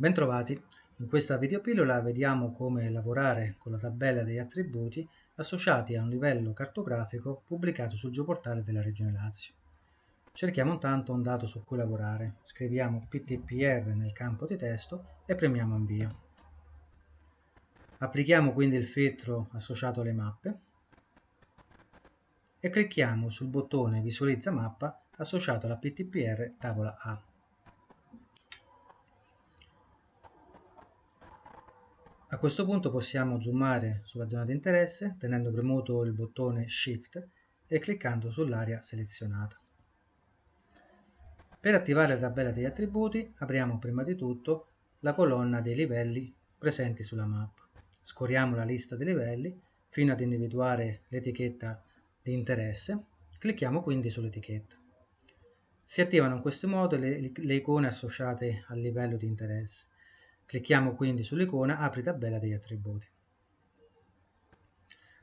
Bentrovati, in questa videopillola vediamo come lavorare con la tabella degli attributi associati a un livello cartografico pubblicato sul geoportale della Regione Lazio. Cerchiamo intanto un dato su cui lavorare, scriviamo PTPR nel campo di testo e premiamo invio. Applichiamo quindi il filtro associato alle mappe e clicchiamo sul bottone Visualizza mappa associato alla PTPR tavola A. A questo punto possiamo zoomare sulla zona di interesse tenendo premuto il bottone Shift e cliccando sull'area selezionata. Per attivare la tabella degli attributi apriamo prima di tutto la colonna dei livelli presenti sulla mappa. Scorriamo la lista dei livelli fino ad individuare l'etichetta di interesse, clicchiamo quindi sull'etichetta. Si attivano in questo modo le, le icone associate al livello di interesse. Clicchiamo quindi sull'icona Apri tabella degli attributi.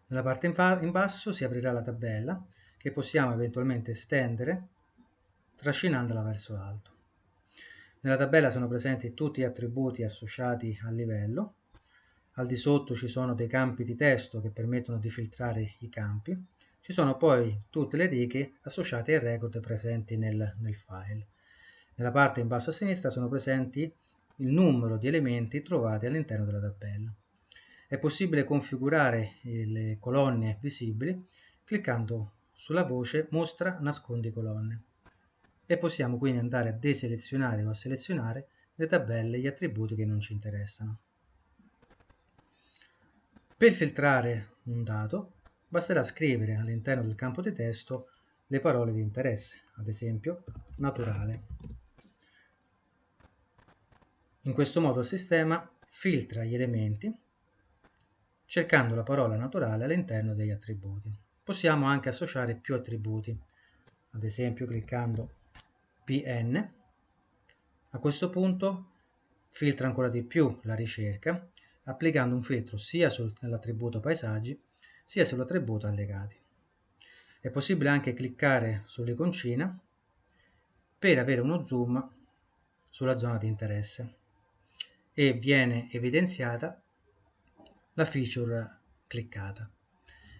Nella parte in basso si aprirà la tabella che possiamo eventualmente estendere trascinandola verso l'alto. Nella tabella sono presenti tutti gli attributi associati al livello. Al di sotto ci sono dei campi di testo che permettono di filtrare i campi. Ci sono poi tutte le righe associate ai record presenti nel, nel file. Nella parte in basso a sinistra sono presenti il numero di elementi trovati all'interno della tabella. È possibile configurare le colonne visibili cliccando sulla voce Mostra nascondi colonne e possiamo quindi andare a deselezionare o a selezionare le tabelle e gli attributi che non ci interessano. Per filtrare un dato basterà scrivere all'interno del campo di testo le parole di interesse, ad esempio naturale. In questo modo il sistema filtra gli elementi cercando la parola naturale all'interno degli attributi. Possiamo anche associare più attributi, ad esempio cliccando PN. A questo punto filtra ancora di più la ricerca applicando un filtro sia sull'attributo paesaggi sia sull'attributo allegati. È possibile anche cliccare sull'iconcina per avere uno zoom sulla zona di interesse e viene evidenziata la feature cliccata.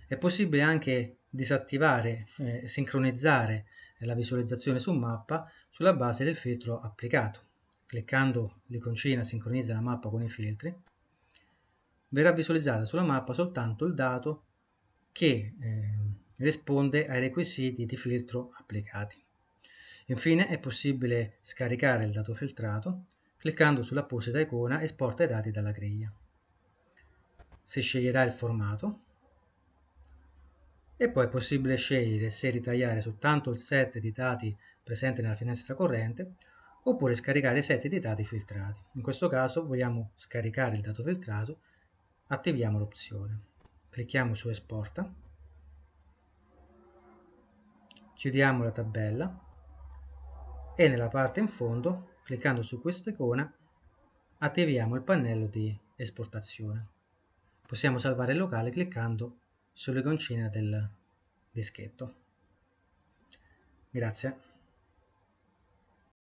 È possibile anche disattivare, eh, sincronizzare la visualizzazione su mappa sulla base del filtro applicato. Cliccando l'iconcina sincronizza la mappa con i filtri, verrà visualizzata sulla mappa soltanto il dato che eh, risponde ai requisiti di filtro applicati. Infine è possibile scaricare il dato filtrato cliccando sull'apposita icona esporta i dati dalla griglia. Si sceglierà il formato e poi è possibile scegliere se ritagliare soltanto il set di dati presente nella finestra corrente oppure scaricare i set di dati filtrati. In questo caso vogliamo scaricare il dato filtrato, attiviamo l'opzione. Clicchiamo su esporta, chiudiamo la tabella e nella parte in fondo Cliccando su questa icona attiviamo il pannello di esportazione. Possiamo salvare il locale cliccando sull'iconcina del dischetto. Grazie.